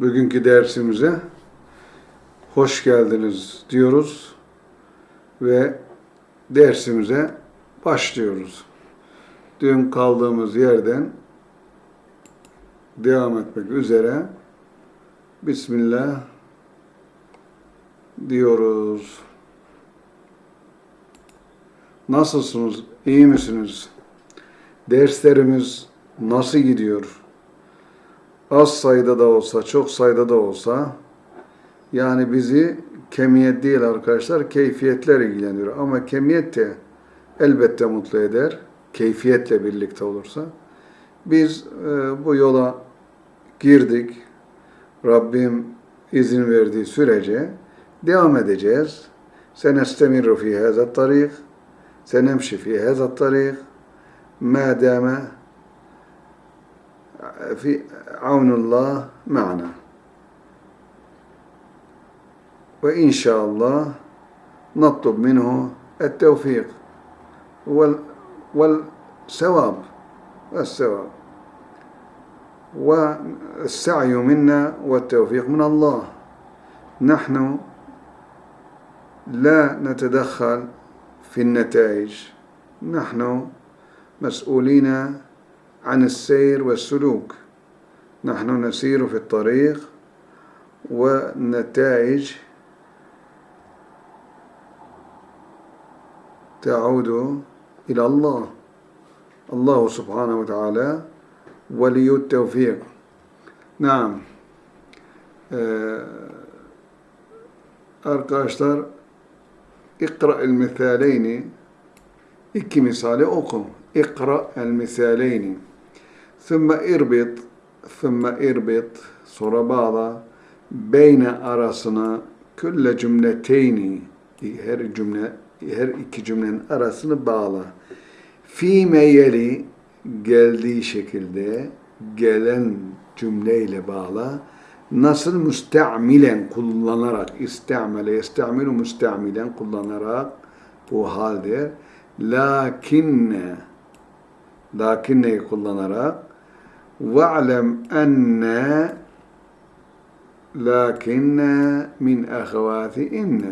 bugünkü dersimize hoş geldiniz diyoruz ve dersimize başlıyoruz. Dün kaldığımız yerden devam etmek üzere Bismillah diyoruz. Nasılsınız? İyi misiniz? Derslerimiz nasıl gidiyor? Az sayıda da olsa, çok sayıda da olsa yani bizi kemiyet değil arkadaşlar, keyfiyetler ilgilendiriyor. Ama kemiyet de elbette mutlu eder, keyfiyetle birlikte olursa. Biz e, bu yola girdik. Rabbim izin verdiği sürece devam edeceğiz. Senestemiru fi hazat tarik, senemşi fi hazat tarik, ma dame في عون الله معنا. وإن شاء الله نطلب منه التوفيق والثواب والثواب والسعي منا والتوفيق من الله. نحن لا نتدخل في النتائج. نحن مسؤولين عن السير والسلوك. نحن نسير في الطريق والنتائج تعود إلى الله. الله سبحانه وتعالى ولي التوفيق. نعم. Arkadaşlar ikra el misaleyni iki misali oku. İkra el Sümme irbit, sümme irbit, sonra bağla, beyne arasına külle cümleteyni, her cümle, her iki cümlenin arasını bağla. Fi meyeli geldiği şekilde gelen cümleyle bağla. Nasıl müsteamilen kullanarak, istemele, istemilu müsteamilen kullanarak o halde lakinne, lakinneyi kullanarak وَعْلَمْ أَنَّ لَكِنَّ مِنْ أَخَوَاتِ اِنَّ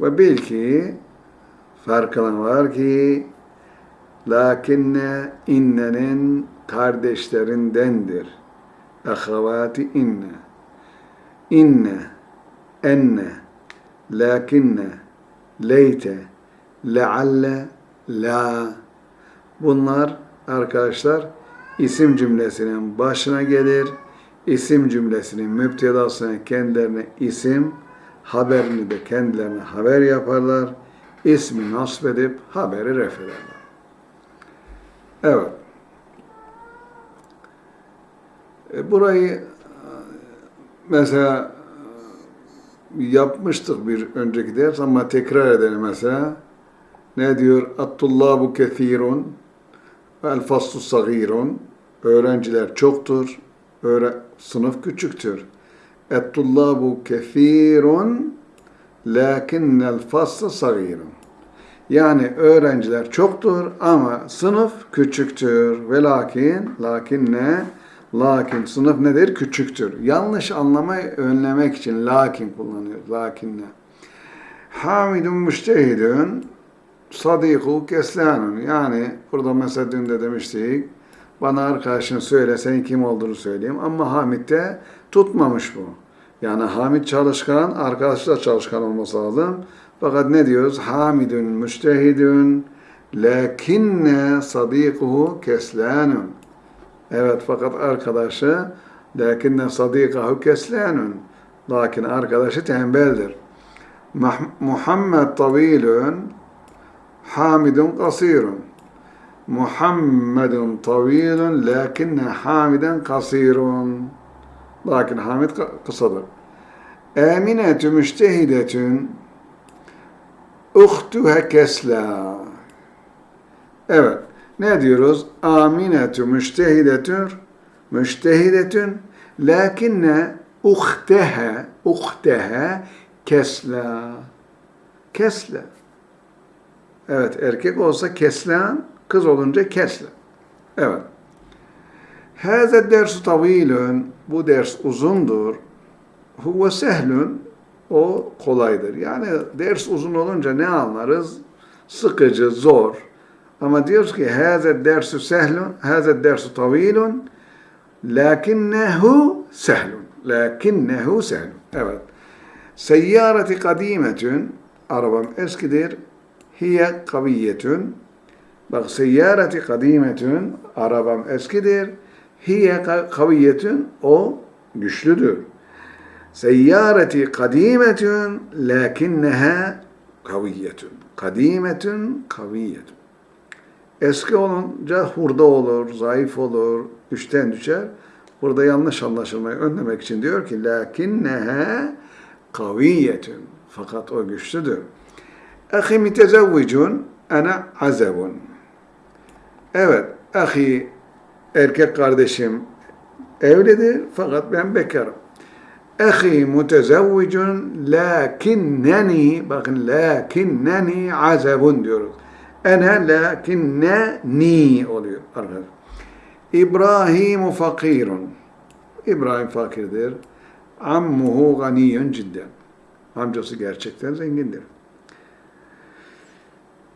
Ve bil ki farkına var ki lakinne innenin kardeşlerindendir. Ahavati inne. İnne, enne, lakinne, leyte, lealle, la. Bunlar arkadaşlar isim cümlesinin başına gelir. İsim cümlesinin müptedasına kendilerine isim, haberini de kendilerine haber yaparlar. İsmi nasb edip haberi ref ederler. Evet. E, burayı mesela yapmıştık bir önceki ders ama tekrar edelim mesela. Ne diyor? Attullabu kethirun vel faslu sagirun. Öğrenciler çoktur. Öğre sınıf küçüktür. Ettullabu kethirun lakinnel faslu sagirun. Yani öğrenciler çoktur ama sınıf küçüktür. Ve lakin, lakin ne? Lakin sınıf nedir? Küçüktür. Yanlış anlamayı önlemek için lakin kullanıyoruz. Lakin ne? Hamidun müştehidun sadiku keslanun. Yani burada mesela dün de demiştik. Bana arkadaşın söyle, senin kim olduğunu söyleyeyim. Ama Hamid de tutmamış bu. Yani Hamid çalışkan, arkadaşı da çalışkan olması lazım. Fakat ne diyoruz? Hamidun müştehidun lakinne sadikuhu keslanun. Evet fakat arkadaşı lakinne sadikahu keslanun. Lakin arkadaşı tembeldir. Muhammed tavilun Hamidun kasirun. Muhammedun tavilun lakinne Hamiden kasirun. Lakin Hamid kısadır. Aminetü müştehidetün uhtuha kesla. Evet. Ne diyoruz? Aminetü müştehidetün müştehidetün lakinne uhtehe uhtehe kesla. Kesla. Evet erkek olsa keslan, kız olunca kesla. Evet. Hâze dersu tavilun. Bu ders uzundur. Huve sehlun. O kolaydır. Yani ders uzun olunca ne anlarız? Sıkıcı, zor. Ama diyoruz ki hâze dersu sehlun, hâze dersu tavilun. Lakinnehu sehlun. Lakinnehu sehlun. Evet. Seyyareti kadimetün. Arabam eskidir. Hiye kaviyetün. Bak seyyareti kadimetün. Arabam eskidir. Hiye kaviyetün. O güçlüdür. Seyyareti kadimetün. Lakinneha kaviyetün. Kadimetün kaviyetün. Eski olunca hurda olur, zayıf olur, üçten düşer. Burada yanlış anlaşılmayı önlemek için diyor ki lakinneha kaviyetun. Fakat o güçlüdür. Ahi mütezevvicun ana azabun. Evet, ahi erkek kardeşim evlidir fakat ben bekarım. Ahi mütezevvicun lakinneni bakın lakinneni azabun diyoruz. Ene lakinneni oluyor arkadaşlar. İbrahimu fakirun. İbrahim fakirdir. Ammuhu ganiyun cidden. Amcası gerçekten zengindir.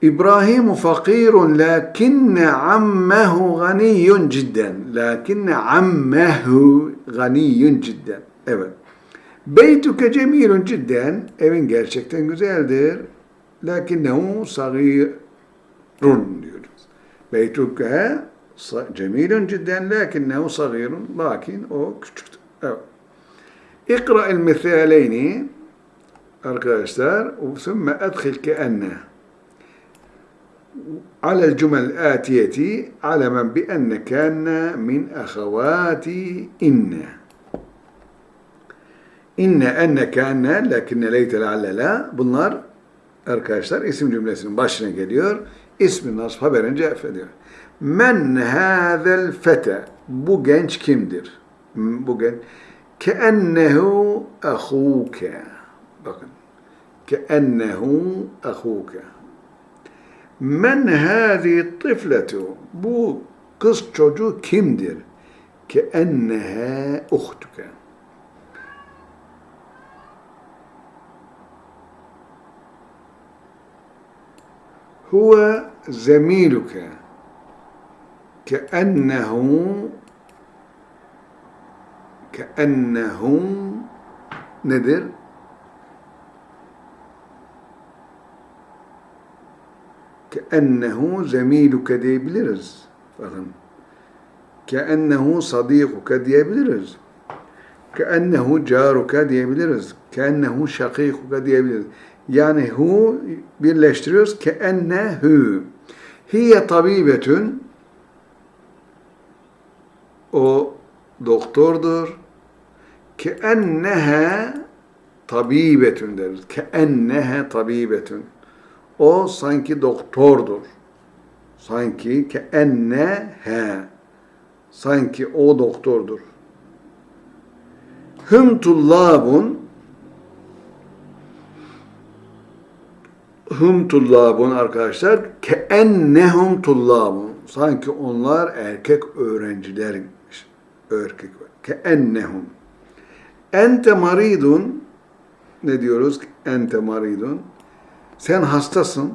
İbrahim fakirun lakinne ammehu ganiyyun cidden. Lakinne ammehu ganiyyun cidden. Evet. Beytuke cemilun cidden. Evin gerçekten güzeldir. Lakinnehu sagirun diyoruz. Beytuke cemilun cidden lakinnehu sagirun. Lakin o küçüktür. Evet. İkra'il mithaleyni arkadaşlar. Sümme edhil keenneh. على الجمل الآتية علما بأن كان من أخوات إن إن أن كان لكن ليت لعل لا bunlar arkadaşlar isim cümlesinin başına geliyor. İsmin nasb haberin cevap ediyor. Men hâzel fete bu genç kimdir? Bu genç كأنه أخوك bakın كأنه أخوك Men hâzi tifletu. Bu kız çocuğu kimdir? Ke ennehe uhtuke. Huve zemiluke. Ke ennehu ke ennehum nedir? Keennehu zemiluke diyebiliriz. Bakın. Keennehu sadikuke diyebiliriz. Keennehu caruke diyebiliriz. Keennehu şakikuke diyebiliriz. Yani hu birleştiriyoruz. Keennehu. Hiye tabibetün o doktordur. Keennehe tabibetün deriz. Keennehe tabibetün. O sanki doktordur. Sanki keenneha. Sanki o doktordur. Hüm tullabun Hüm tullabun arkadaşlar keennehum tullabun. Sanki onlar erkek öğrencilermiş. Erkek keennehum. Ente maridun ne diyoruz? Ente maridun. Sen hastasın.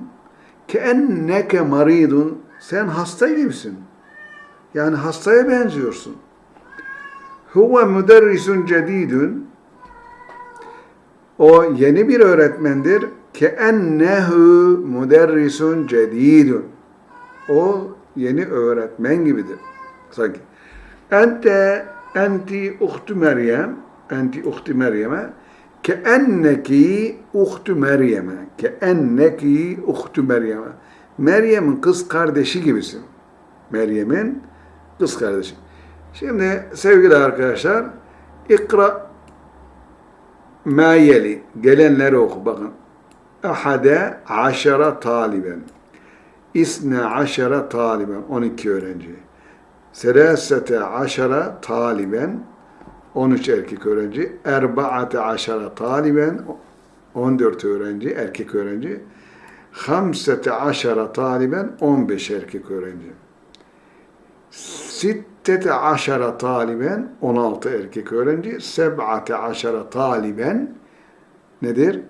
Ke enneke maridun. Sen hasta gibisin. Yani hastaya benziyorsun. Huve müderrisun cedidun. O yeni bir öğretmendir. Ke ennehu müderrisun cedidun. O yeni öğretmen gibidir. Sanki. Ente enti uhtu Meryem enti uhti Meryem'e keenneki uhtu Meryem'e keenneki uhtu Meryem'e Meryem'in kız kardeşi gibisin. Meryem'in kız kardeşi. Şimdi sevgili arkadaşlar ikra ma yeli gelenleri oku bakın. Ahade aşara taliben. İsne aşara taliben. 12 öğrenci. Serasete aşara taliben 13 erkek öğrenci, erbaate aşara taliben 14 öğrenci, erkek öğrenci, hamsete aşara taliben 15 erkek öğrenci. Sit sittete aşara taliben 16 erkek öğrenci, seb'ate aşara taliben nedir?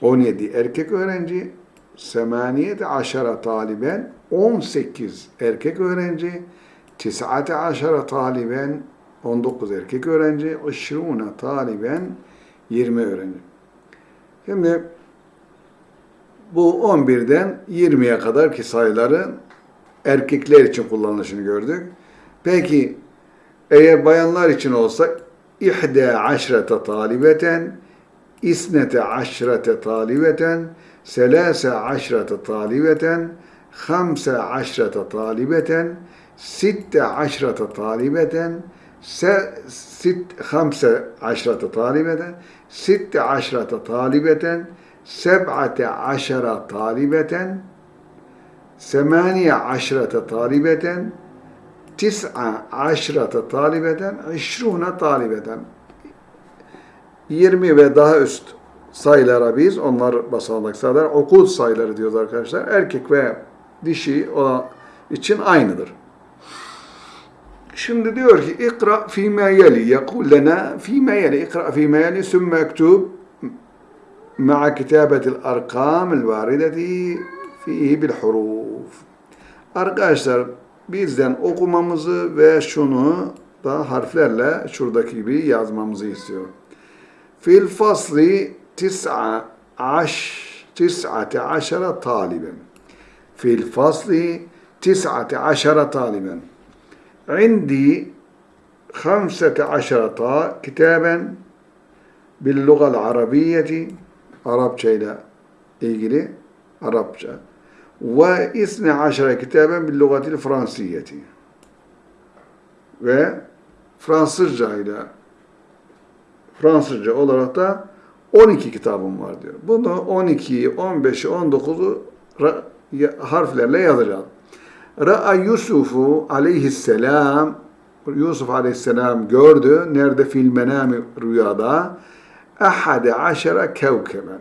17 erkek öğrenci, semaniyete aşara taliben 18 erkek öğrenci, tis'ate aşara taliben 19 erkek öğrenci, işruna taliben 20 öğrenci. Şimdi bu 11'den 20'ye kadar ki sayıların erkekler için kullanılışını gördük. Peki eğer bayanlar için olsa ihde aşrete talibeten, isnete aşrete talibeten, selase aşrete talibeten, hamse aşrete talibeten, sitte aşrete talibeten, sit, hamse aşrete talibeten, sitte aşrete talibeten, seb'ate aşara talibeten, semaniye aşrete talibeten, tis'a aşrete talibeten, işruna talibeten. 20 ve daha üst sayılara biz, onlar basamak sayılar, okul sayıları diyoruz arkadaşlar. Erkek ve dişi olan için aynıdır. Şimdi diyor ki ikra fîmâ yeli. Yekul lena fîmâ yeli. İkra fîmâ yeli. Sümme ektub ma'a kitabetil arkam varideti fihi bil huruf. Arkadaşlar bizden okumamızı ve şunu da harflerle şuradaki gibi yazmamızı istiyor. Fil fasli tis'a aş tis'ate aşara taliben. Fil fasli tis'ate aşara taliben. عندي خمسة عشرة كتابا باللغة العربية Arapça ile ilgili Arapça ve isne aşere kitaben bil lugatil fransiyeti ve Fransızca ile Fransızca olarak da 12 kitabım var diyor. Bunu 12'yi, 15'i, 19'u harflerle yazacağız. Ra'a Yusufu aleyhisselam Yusuf aleyhisselam gördü. Nerede fil rüyada? Ahade aşere kevkeben.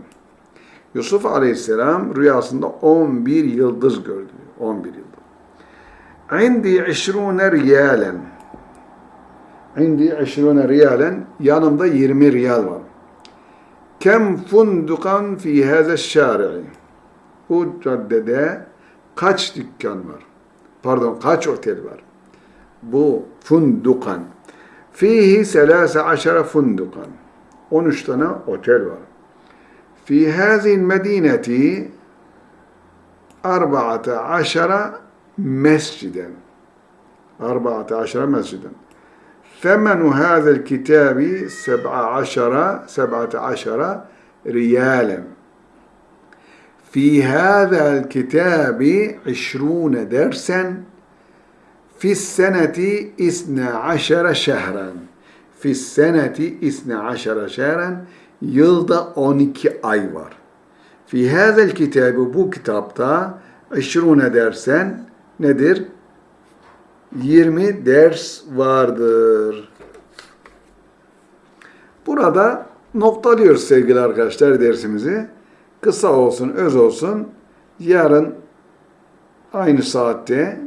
Yusuf aleyhisselam rüyasında 11 yıldız gördü. 11 yıldız. İndi işrune riyalen. İndi işrune riyalen. Yanımda 20 riyal var. Kem fundukan fi hâze şâri'i. Bu caddede kaç dükkan var? Pardon kaç otel var? Bu fundukan. Fihi selâse aşere fundukan. 13 tane otel var. Fi hâzil medîneti arba'ate aşere mesciden. Arba'ate aşere mesciden. ثمن هذا الكتاب سبعة عشر سبعة عشر ريالا في هذا الكتاب عشرون درسا في السنة اثنى عشر شهرا في السنة اثنى عشر شهرا yılda 12 ay var. Fi hazel kitabı bu kitapta 20 dersen nedir? 20 ders vardır. Burada noktalıyoruz sevgili arkadaşlar dersimizi. Kısa olsun, öz olsun. Yarın aynı saatte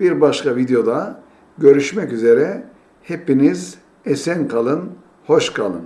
bir başka videoda görüşmek üzere. Hepiniz esen kalın, hoş kalın.